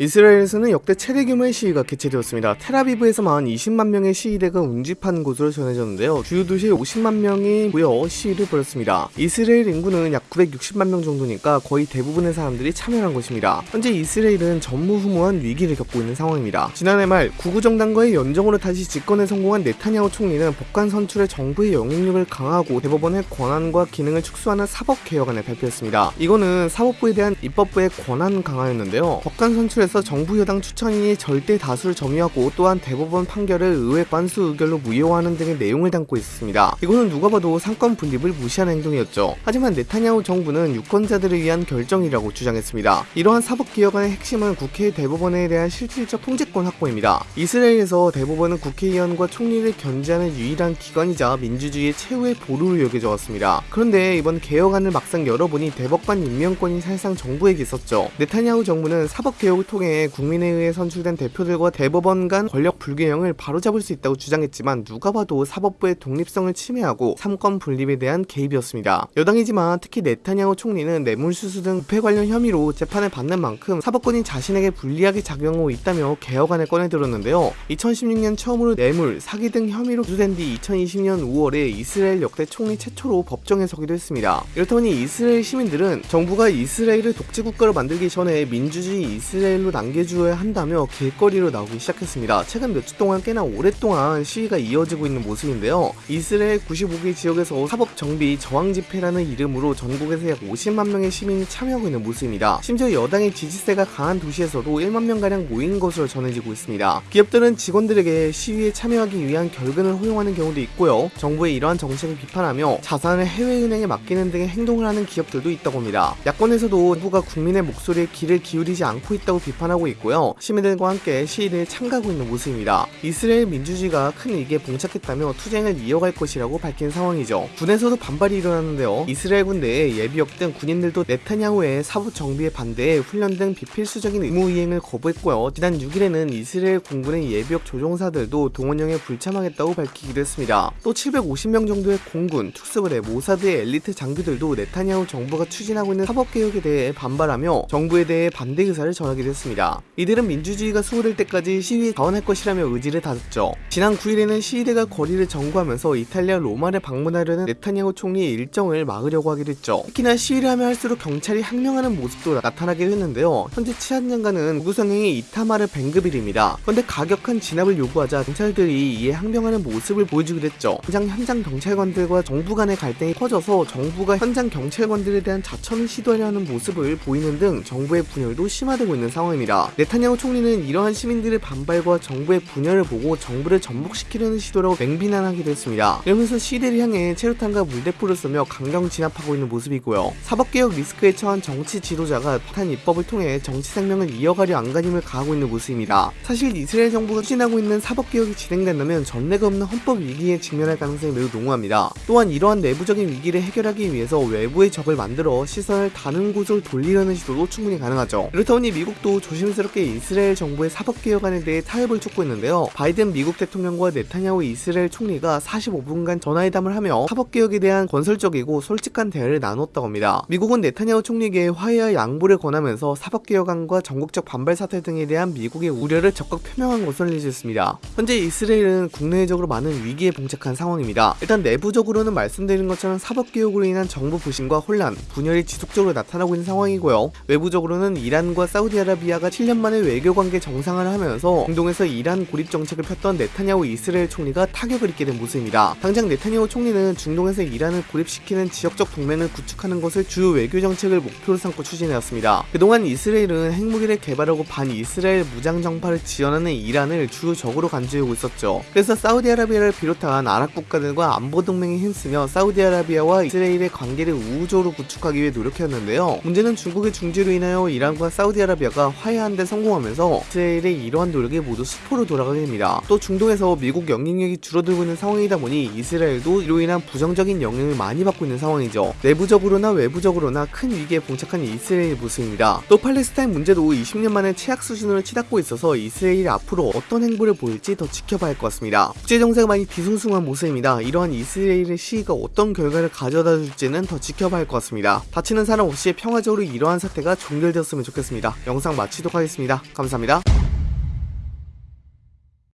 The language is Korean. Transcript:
이스라엘에서는 역대 최대 규모의 시위가 개최되었습니다. 테라비브에서만 20만 명의 시위대가 운집한 곳으로 전해졌는데요. 주요 도시에 50만 명이 모여 시위를 벌였습니다. 이스라엘 인구는 약 960만 명 정도니까 거의 대부분의 사람들이 참여한 것입니다. 현재 이스라엘은 전무후무한 위기를 겪고 있는 상황입니다. 지난해 말 구구정당과의 연정으로 다시 집권에 성공한 네타냐후 총리는 법관 선출에 정부의 영향력을 강화하고 대법원의 권한과 기능을 축소하는 사법개혁안을 발표했습니다. 이거는 사법부에 대한 입법부의 권한 강화였는데요. 법관 선출에 그래서 정부 여당 추천인이 절대 다수를 점유하고 또한 대법원 판결을 의회 관수 의결로 무효화하는 등의 내용을 담고 있었습니다. 이거는 누가 봐도 상권 분립을 무시하는 행동이었죠. 하지만 네타냐후 정부는 유권자들을 위한 결정이라고 주장했습니다. 이러한 사법개혁안의 핵심은 국회 대법원에 대한 실질적 통제권 확보입니다. 이스라엘에서 대법원은 국회의원과 총리를 견제하는 유일한 기관이자 민주주의의 최후의 보루로 여겨져 왔습니다. 그런데 이번 개혁안을 막상 열어보니 대법관 임명권이 사실상 정부에게 있었죠. 네타냐후 정부는 사법개혁을 통해 통해 국민에 의해 선출된 대표들과 대법원 간 권력 불균형을 바로잡을 수 있다고 주장했지만 누가 봐도 사법부의 독립성을 침해하고 삼권 분립에 대한 개입이었습니다. 여당이지만 특히 네타냐후 총리는 뇌물수수 등 부패 관련 혐의로 재판을 받는 만큼 사법권이 자신에게 불리하게 작용하고 있다며 개혁안을 꺼내들었는데요. 2016년 처음으로 뇌물, 사기 등 혐의로 기소된 뒤 2020년 5월에 이스라엘 역대 총리 최초로 법정에 서기도 했습니다. 이렇다 보니 이스라엘 시민들은 정부가 이스라엘을 독재국가로 만들기 전에 민주주의 이스라엘로 시위로 남겨줘야 한다며 길거리로 나오기 시작했습니다. 최근 몇 주 동안 꽤나 오랫동안 시위가 이어지고 있는 모습인데요. 이스라엘 95개 지역에서 사법 정비 저항 집회라는 이름으로 전국에서 약 50만 명의 시민이 참여하고 있는 모습입니다. 심지어 여당의 지지세가 강한 도시에서도 1만 명가량 모인 것으로 전해지고 있습니다. 기업들은 직원들에게 시위에 참여하기 위한 결근을 허용하는 경우도 있고요. 정부의 이러한 정책을 비판하며 자산을 해외은행에 맡기는 등의 행동을 하는 기업들도 있다고 합니다. 야권에서도 정부가 국민의 목소리에 귀를 기울이지 않고 있다고 비판 비판하고 있고요. 시민들과 함께 시위를 참가하고 있는 모습입니다. 이스라엘 민주주의가 큰 위기에 봉착했다며 투쟁을 이어갈 것이라고 밝힌 상황이죠. 군에서도 반발이 일어났는데요. 이스라엘 군 내에 예비역 등 군인들도 네타냐후의 사부 정비에 반대해 훈련 등 비필수적인 의무 이행을 거부했고요. 지난 6일에는 이스라엘 공군의 예비역 조종사들도 동원령에 불참하겠다고 밝히기도 했습니다. 또 750명 정도의 공군, 특수부대, 모사드의 엘리트 장교들도 네타냐후 정부가 추진하고 있는 사법개혁에 대해 반발하며 정부에 대해 반대 의사를 전하기도 했습니다. 했습니다. 이들은 민주주의가 수호될 때까지 시위에 자원할 것이라며 의지를 다졌죠. 지난 9일에는 시위대가 거리를 점거하면서 이탈리아 로마를 방문하려는 네타냐후 총리의 일정을 막으려고 하기도 했죠. 특히나 시위를 하면 할수록 경찰이 항명하는 모습도 나타나게 했는데요. 현재 치안 장관은 구구성행이 이타마르 뱅그빌입니다. 그런데 가격한 진압을 요구하자 경찰들이 이에 항명하는 모습을 보여주기도 했죠. 현장 현장 경찰관들과 정부 간의 갈등이 커져서 정부가 현장 경찰관들에 대한 자천을 시도하려 하는 모습을 보이는 등 정부의 분열도 심화되고 있는 상황입니다. 상황입니다. 네타냐후 총리는 이러한 시민들의 반발과 정부의 분열을 보고 정부를 전복시키려는 시도라고 맹비난하기도 했습니다. 이러면서 시대를 향해 체류탄과 물대포를 쏘며 강경 진압하고 있는 모습이고요. 사법개혁 리스크에 처한 정치 지도자가 탄 입법을 통해 정치 생명을 이어가려 안간힘을 가하고 있는 모습입니다. 사실 이스라엘 정부가 추진하고 있는 사법개혁이 진행된다면 전례가 없는 헌법 위기에 직면할 가능성이 매우 농후합니다. 또한 이러한 내부적인 위기를 해결하기 위해서 외부의 적을 만들어 시선을 다른 곳으로 돌리려는 시도도 충분히 가능하죠. 그렇다 보니 미국도 조심스럽게 이스라엘 정부의 사법개혁안에 대해 타협을 촉구 했는데요. 바이든 미국 대통령과 네타냐후 이스라엘 총리가 45분간 전화회담을 하며 사법개혁에 대한 건설적이고 솔직한 대화를 나눴다고 합니다. 미국은 네타냐후 총리에게 화해와 양보를 권하면서 사법개혁안과 전국적 반발 사태 등에 대한 미국의 우려를 적극 표명한 것으로 알려졌습니다. 현재 이스라엘은 국내적으로 많은 위기에 봉착한 상황입니다. 일단 내부적으로는 말씀드린 것처럼 사법개혁으로 인한 정부 부심과 혼란, 분열이 지속적으로 나타나고 있는 상황이고요. 외부적으로는 이란과 사우디아라비아 네타냐가 7년 만에 외교관계 정상화를 하면서 중동에서 이란 고립 정책을 폈던 네타냐후 이스라엘 총리가 타격을 입게 된 모습입니다. 당장 네타냐후 총리는 중동에서 이란을 고립시키는 지역적 동맹을 구축하는 것을 주요 외교 정책을 목표로 삼고 추진해왔습니다. 그동안 이스라엘은 핵무기를 개발하고 반 이스라엘 무장 정파를 지원하는 이란을 주요 적으로 간주해오고 있었죠. 그래서 사우디아라비아를 비롯한 아랍 국가들과 안보 동맹에 힘쓰며 사우디아라비아와 이스라엘의 관계를 우호적으로 구축하기 위해 노력했는데요. 문제는 중국의 중지로 인하여 이란과 사우디아라비아가 화해하는 데 성공하면서 이스라엘의 이러한 노력이 모두 수포로 돌아가게 됩니다. 또 중동에서 미국 영향력이 줄어들고 있는 상황이다 보니 이스라엘도 이로 인한 부정적인 영향을 많이 받고 있는 상황이죠. 내부적으로나 외부적으로나 큰 위기에 봉착한 이스라엘 모습입니다. 또 팔레스타인 문제도 20년 만에 최악 수준으로 치닫고 있어서 이스라엘이 앞으로 어떤 행보를 보일지 더 지켜봐야 할 것 같습니다. 국제정세가 많이 뒤숭숭한 모습입니다. 이러한 이스라엘의 시위가 어떤 결과를 가져다 줄지는 더 지켜봐야 할 것 같습니다. 다치는 사람 없이 평화적으로 이러한 사태가 종결되었으면 좋겠습니다. 영상 마치 마치도록 하겠습니다. 감사합니다.